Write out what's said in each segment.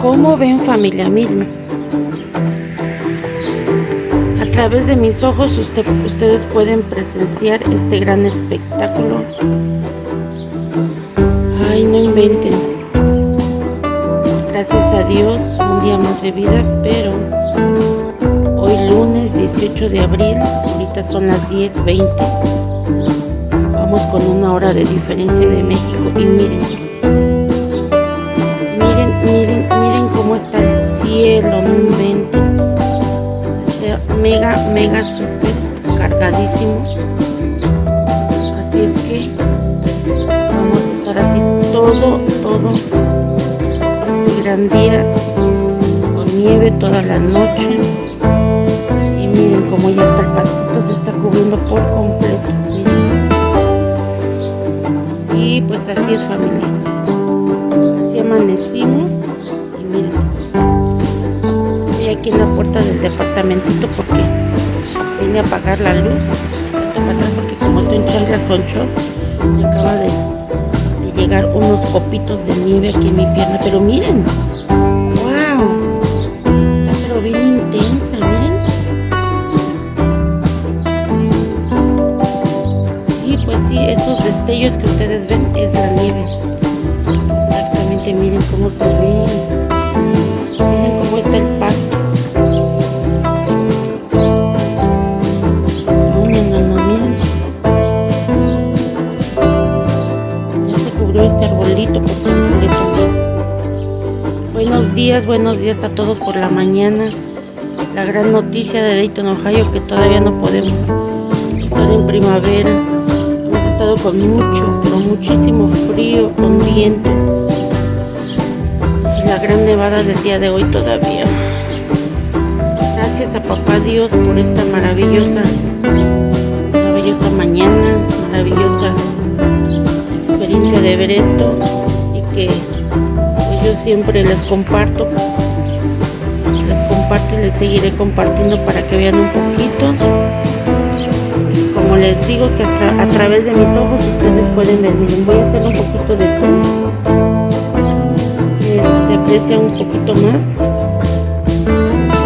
¿Cómo ven familia? Miren. A través de mis ojos ustedes pueden presenciar este gran espectáculo. Ay, no inventen. Gracias a Dios, un día más de vida, pero hoy lunes 18 de abril, ahorita son las 10.20. Vamos con una hora de diferencia de México y miren, el cielo, no inventen. Está mega, mega super cargadísimo. Así es que vamos a estar así todo, todo el gran día con nieve toda la noche. Y miren cómo ya está el pastito, se está cubriendo por completo. Sí, pues así es familia. Así amanecimos aquí en la puerta del departamentito porque vine a apagar la luz. Porque como estoy en chanclas con me acaba de, llegar unos copitos de nieve aquí en mi pierna pero miren. Wow pero bien intensa miren. Sí pues sí esos destellos que ustedes ven es la nieve. Exactamente miren cómo se ve Buenos días, buenos días a todos por la mañana. La gran noticia de Dayton, Ohio, que todavía no podemos estar en primavera. Hemos estado con mucho, pero muchísimo frío, con viento. Y la gran nevada del día de hoy todavía. Gracias a papá Dios por esta maravillosa, maravillosa mañana, maravillosa experiencia de ver esto y que yo siempre les comparto. Les comparto y les seguiré compartiendo para que vean un poquito. Como les digo que a, través de mis ojos ustedes pueden ver. Miren voy a hacer un poquito de zoom. Se aprecia un poquito más.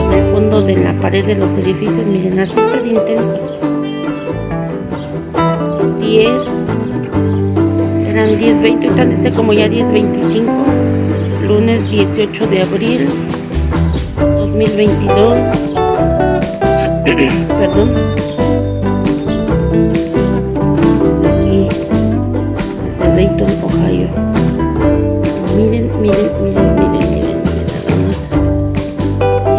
En el fondo de la pared de los edificios miren así está de intenso. 10 eran 10.20 ahorita dice como ya 10.25 lunes 18 de abril 2022 perdón. Desde aquí desde Dayton, Ohio. Miren, miren, miren, miren, miren, miren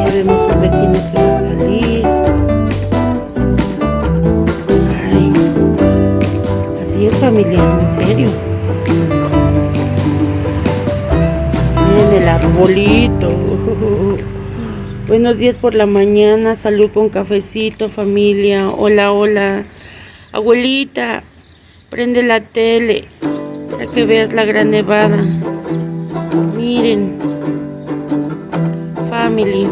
ya vemos un vecino que va a salir. Ay. así es familiar, en serio el arbolito. Buenos días por la mañana, salud con cafecito, familia. Hola, hola. Abuelita, prende la tele para que veas la gran nevada. Miren. Family.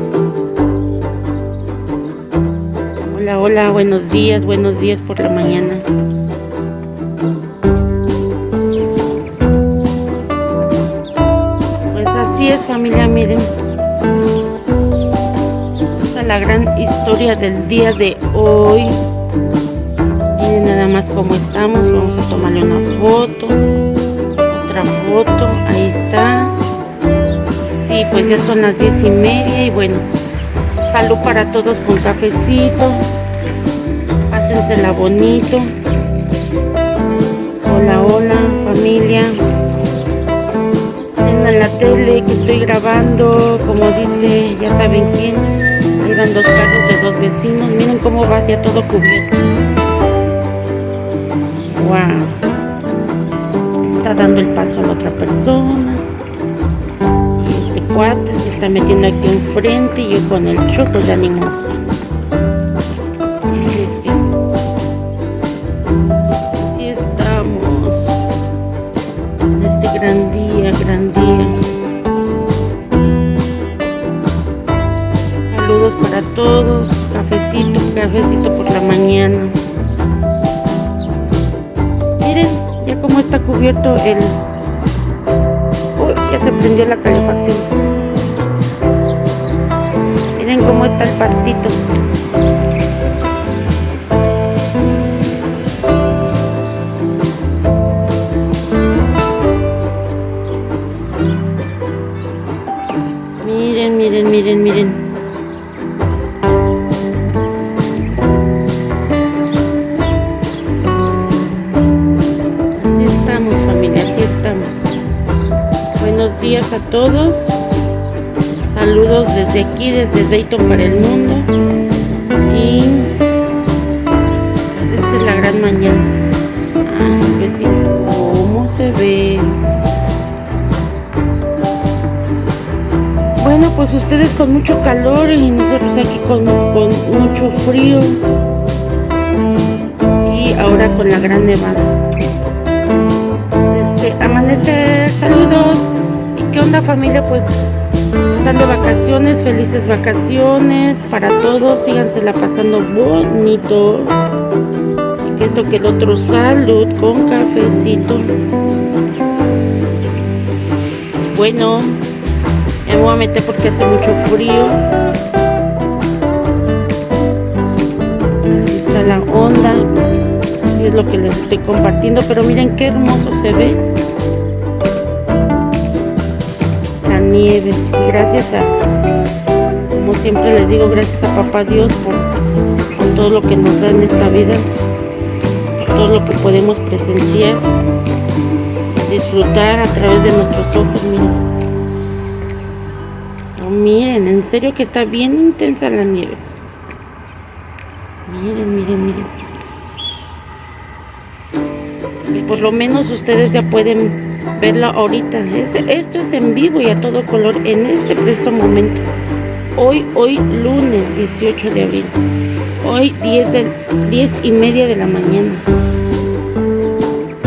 Hola, hola, buenos días, buenos días por la mañana. Miren. Esta es la gran historia del día de hoy. Miren nada más cómo estamos. Vamos a tomarle una foto. Otra foto. Ahí está. Sí, pues ya son las diez y media. Y bueno, salud para todos con cafecito. Pásensela bonito. Hola, hola, familia tele que estoy grabando, como dice, ya saben quién. Van dos carros de dos vecinos. Miren cómo va ya todo cubierto. Wow. Está dando el paso a la otra persona. Este cuate se está metiendo aquí enfrente y yo con el choco de ánimo. Miren, ya el, prendió la calefacción. Miren cómo está el pastito. Miren, miren, miren, miren. Días a todos. Saludos desde aquí, desde Dayton para el mundo. Y pues, esta es la gran mañana. Ah, ¿cómo se ve? Bueno, pues ustedes con mucho calor y nosotros aquí con, con mucho frío. Y ahora con la gran nevada. Este, amanecer, saludos. ¿Qué onda familia? Pues están de vacaciones, felices vacaciones para todos, síganse pasando bonito. Que esto que el otro salud con cafecito. Bueno, me voy a meter porque hace mucho frío. Así está la onda. Es lo que les estoy compartiendo. Pero miren qué hermoso se ve. Nieve. gracias a, como siempre les digo, gracias a Papá Dios por, todo lo que nos da en esta vida, todo lo que podemos presenciar, disfrutar a través de nuestros ojos, miren. miren, en serio que está bien intensa la nieve. Miren, miren, miren. Y por lo menos ustedes ya pueden verlo ahorita. esto es en vivo y a todo color en este preciso momento. Hoy, hoy lunes 18 de abril. Hoy 10, de, 10 y media de la mañana.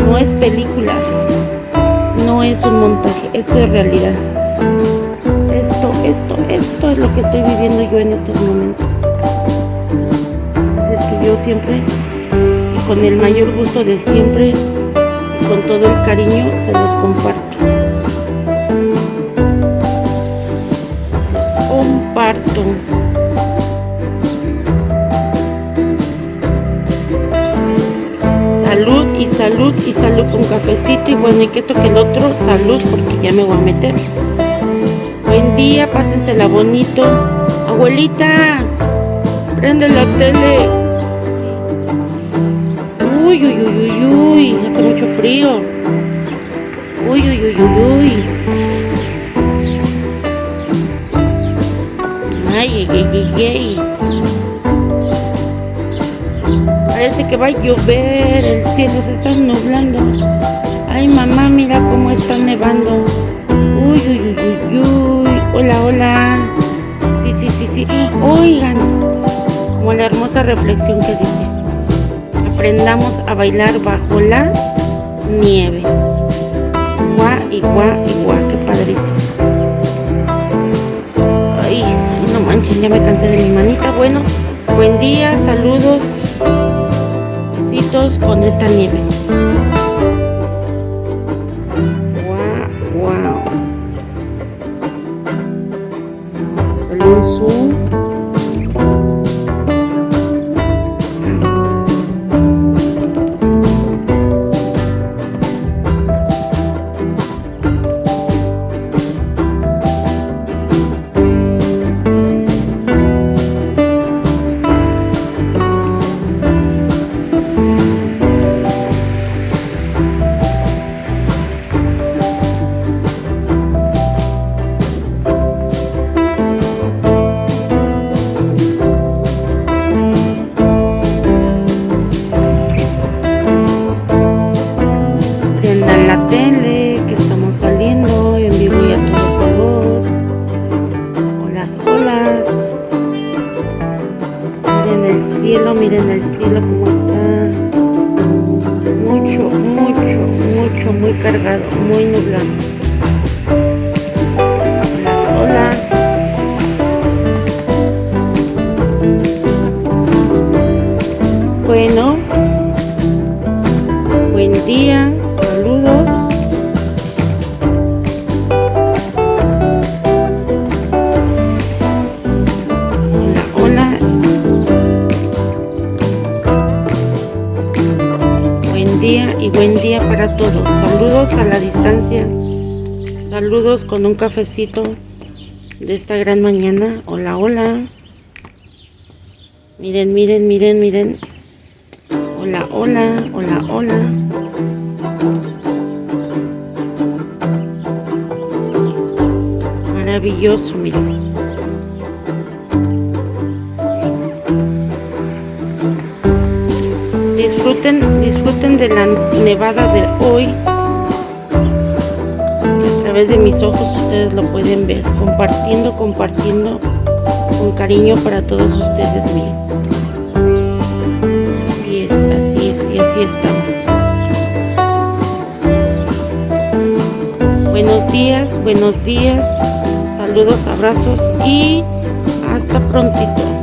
No es película. No es un montaje. Esto es realidad. Esto, esto, esto es lo que estoy viviendo yo en estos momentos. es que yo siempre, con el mayor gusto de siempre, con todo el cariño se los comparto. Los comparto. Salud y salud y salud con cafecito y bueno, y que toque el otro, salud porque ya me voy a meter. Buen día, pásensela bonito. Abuelita, prende la tele. Uy, uy, uy, uy, uy, hace mucho frío. Uy, uy, uy, uy, uy. Ay, ay, ay, ay. Parece que va a llover, el cielo se está nublando. Ay, mamá, mira cómo está nevando. Uy, uy, uy, uy, uy. Hola, hola. Sí, sí, sí, sí. Oigan, como la hermosa reflexión que dice aprendamos a bailar bajo la nieve. Guá y guá y guá, qué padrísimo. Ay, no manches, ya me cansé de mi manita. Bueno, buen día, saludos, besitos con esta nieve. cielo, miren el cielo como está. Mucho, mucho, mucho, muy cargado, muy nublado. Saludos con un cafecito de esta gran mañana. Hola, hola. Miren, miren, miren, miren. Hola, hola, hola, hola. Maravilloso, miren. Disfruten, disfruten de la nevada de hoy. Través de mis ojos ustedes lo pueden ver. Compartiendo, compartiendo con cariño para todos ustedes, miren. Así es, así es, y así estamos. Buenos días, buenos días. Saludos, abrazos y hasta prontito.